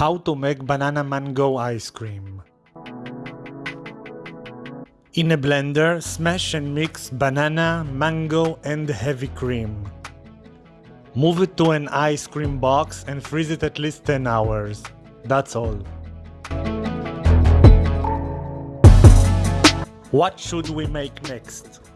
How to make banana mango ice cream. In a blender, smash and mix banana, mango and heavy cream. Move it to an ice cream box and freeze it at least 10 hours. That's all. What should we make next?